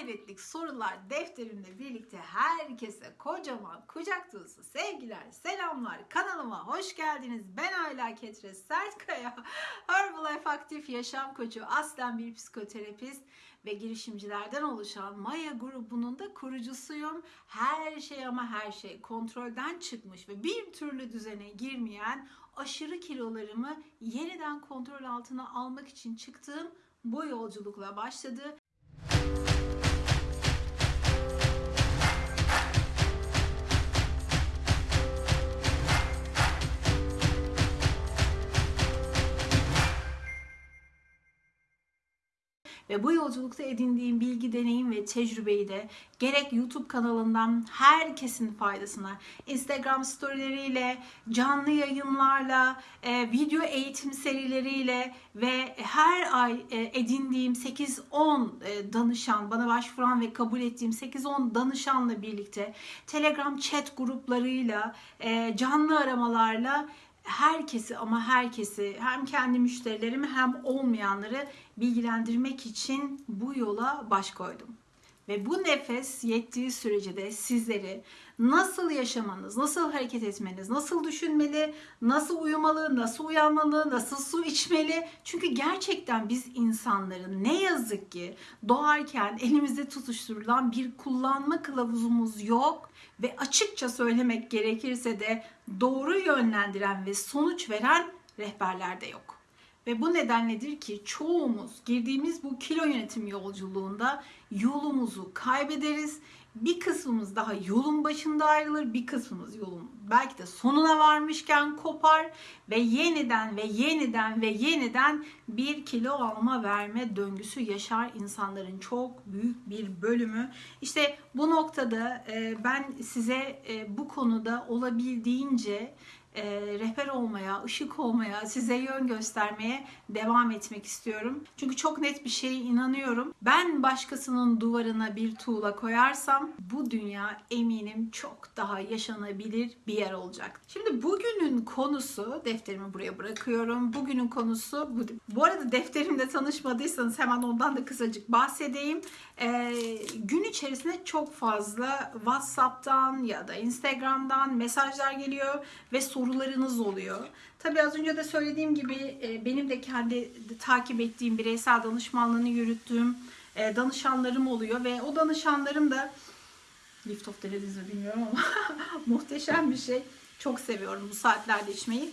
ahiretlik sorular defterimle birlikte herkese kocaman kucak dolusu sevgiler, selamlar. Kanalıma hoş geldiniz. Ben Ayla Ketre Sertkaya. Herbalife Aktif Yaşam Koçu, aslen bir psikoterapist ve girişimcilerden oluşan Maya grubunun da kurucusuyum. Her şey ama her şey kontrolden çıkmış ve bir türlü düzene girmeyen aşırı kilolarımı yeniden kontrol altına almak için çıktığım bu yolculukla başladı. Ve bu yolculukta edindiğim bilgi, deneyim ve tecrübeyi de gerek YouTube kanalından herkesin faydasına, Instagram storyleriyle, canlı yayınlarla, e, video eğitim serileriyle ve her ay e, edindiğim 8-10 e, danışan, bana başvuran ve kabul ettiğim 8-10 danışanla birlikte Telegram chat gruplarıyla, canlı aramalarla herkesi ama herkesi hem kendi müşterilerimi hem olmayanları bilgilendirmek için bu yola baş koydum. Ve bu nefes yettiği sürece de sizleri nasıl yaşamanız, nasıl hareket etmeniz, nasıl düşünmeli, nasıl uyumalı, nasıl uyanmalı, nasıl su içmeli. Çünkü gerçekten biz insanların ne yazık ki doğarken elimizde tutuşturulan bir kullanma kılavuzumuz yok ve açıkça söylemek gerekirse de doğru yönlendiren ve sonuç veren rehberler de yok. Ve bu nedenledir ki çoğumuz girdiğimiz bu kilo yönetim yolculuğunda yolumuzu kaybederiz. Bir kısmımız daha yolun başında ayrılır, bir kısmımız yolun belki de sonuna varmışken kopar ve yeniden ve yeniden ve yeniden bir kilo alma verme döngüsü yaşar insanların çok büyük bir bölümü. İşte bu noktada ben size bu konuda olabildiğince e, rehber olmaya, ışık olmaya, size yön göstermeye devam etmek istiyorum. Çünkü çok net bir şeye inanıyorum. Ben başkasının duvarına bir tuğla koyarsam bu dünya eminim çok daha yaşanabilir bir yer olacak. Şimdi bugünün konusu, defterimi buraya bırakıyorum. Bugünün konusu bu. Bu arada defterimle tanışmadıysanız hemen ondan da kısacık bahsedeyim. E, gün içerisinde çok fazla WhatsApp'tan ya da Instagram'dan mesajlar geliyor ve sorularınız oluyor. Tabii az önce de söylediğim gibi e, benim de kendi takip ettiğim bireysel danışmanlığını yürüttüğüm e, danışanlarım oluyor ve o danışanlarım da lift off denediniz mi bilmiyorum ama muhteşem bir şey. Çok seviyorum bu saatlerde içmeyi.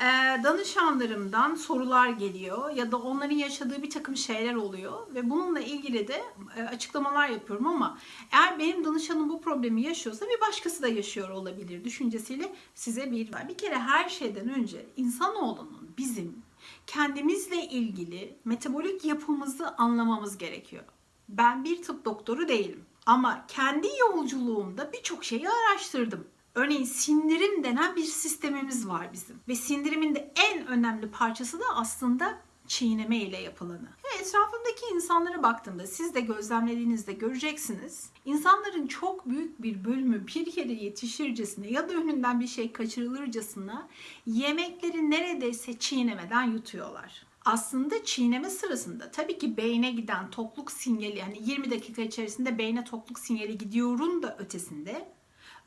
Ee, danışanlarımdan sorular geliyor ya da onların yaşadığı bir takım şeyler oluyor ve bununla ilgili de e, açıklamalar yapıyorum ama eğer benim danışanım bu problemi yaşıyorsa bir başkası da yaşıyor olabilir düşüncesiyle size bir bir kere her şeyden önce insanoğlunun bizim kendimizle ilgili metabolik yapımızı anlamamız gerekiyor. Ben bir tıp doktoru değilim ama kendi yolculuğumda birçok şeyi araştırdım. Örneğin sindirim denen bir sistemimiz var bizim. Ve sindirimin de en önemli parçası da aslında çiğneme ile yapılanı. Ve etrafımdaki insanlara baktığımda siz de gözlemlediğinizde göreceksiniz. İnsanların çok büyük bir bölümü bir yere yetişircesine ya da önünden bir şey kaçırılırcasına yemekleri neredeyse çiğnemeden yutuyorlar aslında çiğneme sırasında tabii ki beyne giden tokluk sinyali yani 20 dakika içerisinde beyne tokluk sinyali gidiyorun da ötesinde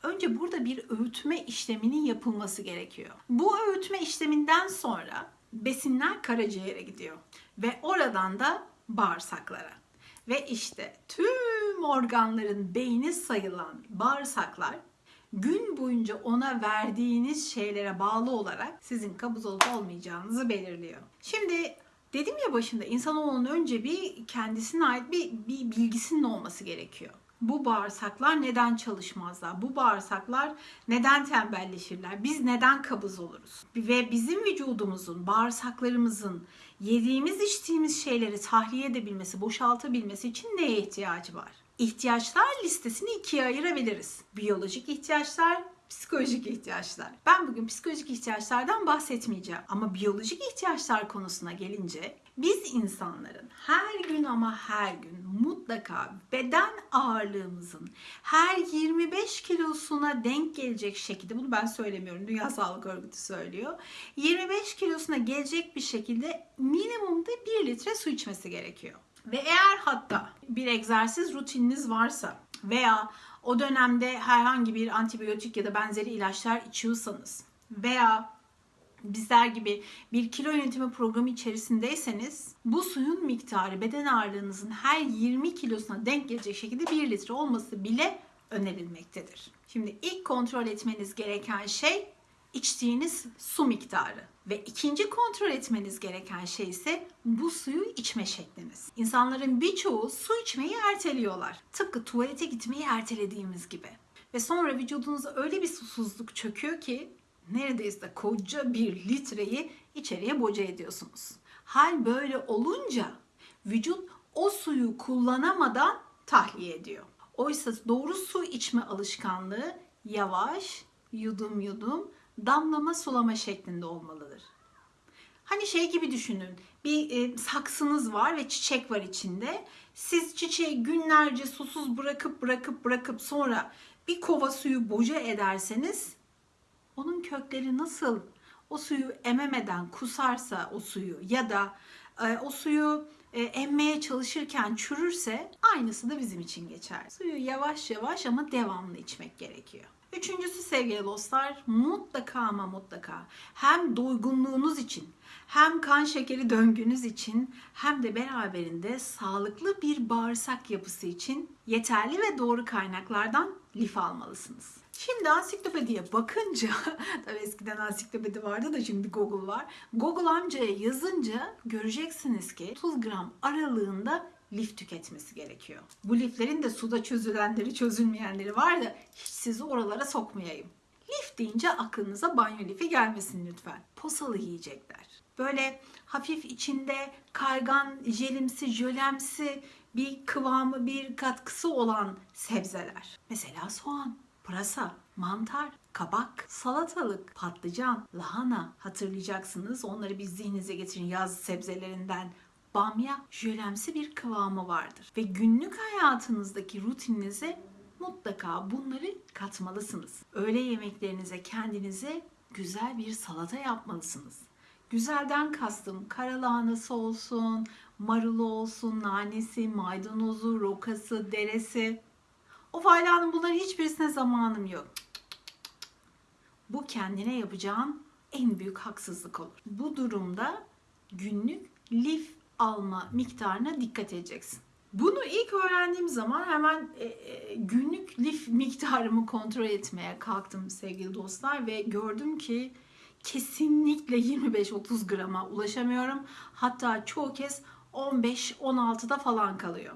önce burada bir öğütme işleminin yapılması gerekiyor. Bu öğütme işleminden sonra besinler karaciğere gidiyor ve oradan da bağırsaklara. Ve işte tüm organların beyni sayılan bağırsaklar gün boyunca ona verdiğiniz şeylere bağlı olarak sizin kabız olup olmayacağınızı belirliyor. Şimdi dedim ya başında insanoğlunun önce bir kendisine ait bir, bir bilgisinin olması gerekiyor bu bağırsaklar neden çalışmazlar? Bu bağırsaklar neden tembelleşirler? Biz neden kabız oluruz? Ve bizim vücudumuzun, bağırsaklarımızın yediğimiz, içtiğimiz şeyleri tahliye edebilmesi, boşaltabilmesi için neye ihtiyacı var? İhtiyaçlar listesini ikiye ayırabiliriz. Biyolojik ihtiyaçlar, psikolojik ihtiyaçlar. Ben bugün psikolojik ihtiyaçlardan bahsetmeyeceğim. Ama biyolojik ihtiyaçlar konusuna gelince biz insanların her gün ama her gün mutlaka beden ağırlığımızın her 25 kilosuna denk gelecek şekilde bunu ben söylemiyorum Dünya Sağlık Örgütü söylüyor. 25 kilosuna gelecek bir şekilde minimumda 1 litre su içmesi gerekiyor. Ve eğer hatta bir egzersiz rutininiz varsa veya o dönemde herhangi bir antibiyotik ya da benzeri ilaçlar içiyorsanız veya bizler gibi bir kilo yönetimi programı içerisindeyseniz bu suyun miktarı beden ağırlığınızın her 20 kilosuna denk gelecek şekilde 1 litre olması bile önerilmektedir. Şimdi ilk kontrol etmeniz gereken şey içtiğiniz su miktarı. Ve ikinci kontrol etmeniz gereken şey ise bu suyu içme şekliniz. İnsanların birçoğu su içmeyi erteliyorlar. Tıpkı tuvalete gitmeyi ertelediğimiz gibi. Ve sonra vücudunuza öyle bir susuzluk çöküyor ki neredeyse koca bir litreyi içeriye boca ediyorsunuz. Hal böyle olunca vücut o suyu kullanamadan tahliye ediyor. Oysa doğru su içme alışkanlığı yavaş, yudum yudum, damlama sulama şeklinde olmalıdır. Hani şey gibi düşünün. Bir e, saksınız var ve çiçek var içinde. Siz çiçeği günlerce susuz bırakıp bırakıp bırakıp sonra bir kova suyu boca ederseniz onun kökleri nasıl o suyu ememeden kusarsa o suyu ya da e, o suyu e, emmeye çalışırken çürürse aynısı da bizim için geçer. Suyu yavaş yavaş ama devamlı içmek gerekiyor. Üçüncüsü sevgili dostlar mutlaka ama mutlaka hem doygunluğunuz için hem kan şekeri döngünüz için hem de beraberinde sağlıklı bir bağırsak yapısı için yeterli ve doğru kaynaklardan lif almalısınız. Şimdi ansiklopediye bakınca, tabii eskiden ansiklopedi vardı da şimdi Google var. Google amcaya yazınca göreceksiniz ki 30 gram aralığında lif tüketmesi gerekiyor. Bu liflerin de suda çözülenleri çözülmeyenleri var da hiç sizi oralara sokmayayım. Lif deyince aklınıza banyo lifi gelmesin lütfen. Posalı yiyecekler. Böyle hafif içinde kaygan, jelimsi, jölemsi bir kıvamı, bir katkısı olan sebzeler. Mesela soğan, pırasa, mantar, kabak, salatalık, patlıcan, lahana hatırlayacaksınız. Onları bir zihninize getirin yaz sebzelerinden bamya jölemsi bir kıvamı vardır. Ve günlük hayatınızdaki rutininize mutlaka bunları katmalısınız. Öğle yemeklerinize kendinize güzel bir salata yapmalısınız. Güzelden kastım karalahanası olsun, marulu olsun, nanesi, maydanozu, rokası, deresi. O faylanın bunların hiçbirisine zamanım yok. Bu kendine yapacağın en büyük haksızlık olur. Bu durumda günlük lif alma miktarına dikkat edeceksin. Bunu ilk öğrendiğim zaman hemen e, e, günlük lif miktarımı kontrol etmeye kalktım sevgili dostlar ve gördüm ki kesinlikle 25-30 grama ulaşamıyorum. Hatta çoğu kez 15-16'da falan kalıyor.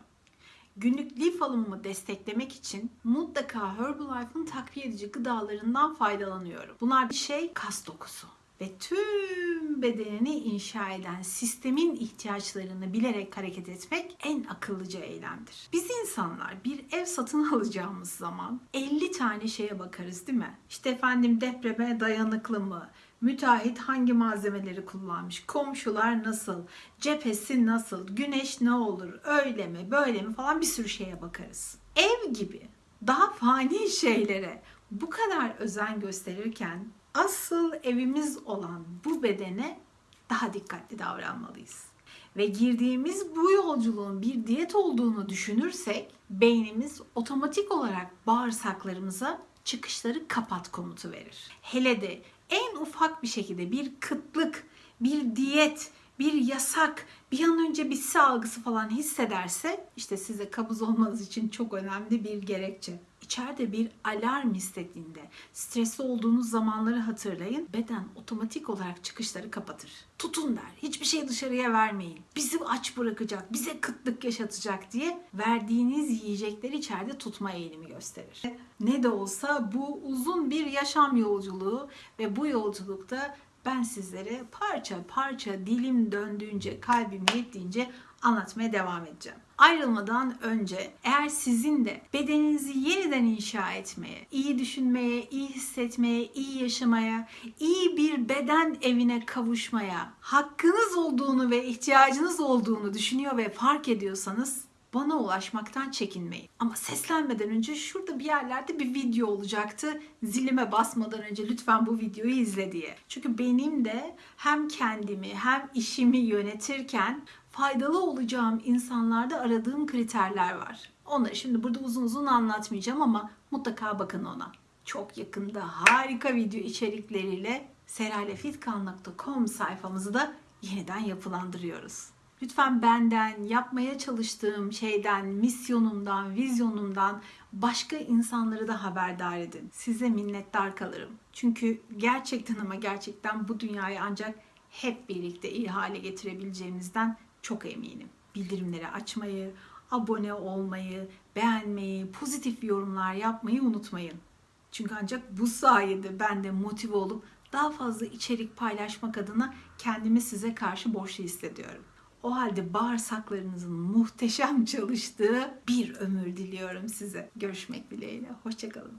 Günlük lif alımımı desteklemek için mutlaka Herbalife'ın takviye edici gıdalarından faydalanıyorum. Bunlar bir şey kas dokusu ve tüm bedenini inşa eden sistemin ihtiyaçlarını bilerek hareket etmek en akıllıca eylemdir. Biz insanlar bir ev satın alacağımız zaman 50 tane şeye bakarız değil mi? İşte efendim depreme dayanıklı mı? Müteahhit hangi malzemeleri kullanmış? Komşular nasıl? Cephesi nasıl? Güneş ne olur? Öyle mi? Böyle mi? Falan bir sürü şeye bakarız. Ev gibi daha fani şeylere bu kadar özen gösterirken asıl evimiz olan bu bedene daha dikkatli davranmalıyız. Ve girdiğimiz bu yolculuğun bir diyet olduğunu düşünürsek beynimiz otomatik olarak bağırsaklarımıza çıkışları kapat komutu verir. Hele de en ufak bir şekilde bir kıtlık, bir diyet, bir yasak, bir an önce bitse algısı falan hissederse işte size kabız olmanız için çok önemli bir gerekçe. İçeride bir alarm hissettiğinde, stresli olduğunuz zamanları hatırlayın. Beden otomatik olarak çıkışları kapatır. Tutun der. Hiçbir şey dışarıya vermeyin. Bizi aç bırakacak, bize kıtlık yaşatacak diye verdiğiniz yiyecekleri içeride tutma eğilimi gösterir. Ne de olsa bu uzun bir yaşam yolculuğu ve bu yolculukta ben sizlere parça parça dilim döndüğünce, kalbim yettiğince anlatmaya devam edeceğim. Ayrılmadan önce eğer sizin de bedeninizi yeniden inşa etmeye, iyi düşünmeye, iyi hissetmeye, iyi yaşamaya, iyi bir beden evine kavuşmaya hakkınız olduğunu ve ihtiyacınız olduğunu düşünüyor ve fark ediyorsanız bana ulaşmaktan çekinmeyin. Ama seslenmeden önce şurada bir yerlerde bir video olacaktı. Zilime basmadan önce lütfen bu videoyu izle diye. Çünkü benim de hem kendimi hem işimi yönetirken faydalı olacağım insanlarda aradığım kriterler var. Onları şimdi burada uzun uzun anlatmayacağım ama mutlaka bakın ona. Çok yakında harika video içerikleriyle seralefitkan.com sayfamızı da yeniden yapılandırıyoruz. Lütfen benden, yapmaya çalıştığım şeyden, misyonumdan, vizyonumdan başka insanları da haberdar edin. Size minnettar kalırım. Çünkü gerçekten ama gerçekten bu dünyayı ancak hep birlikte iyi hale getirebileceğimizden çok eminim. Bildirimleri açmayı, abone olmayı, beğenmeyi, pozitif yorumlar yapmayı unutmayın. Çünkü ancak bu sayede ben de motive olup daha fazla içerik paylaşmak adına kendimi size karşı borçlu hissediyorum. O halde bağırsaklarınızın muhteşem çalıştığı bir ömür diliyorum size. Görüşmek dileğiyle. Hoşçakalın.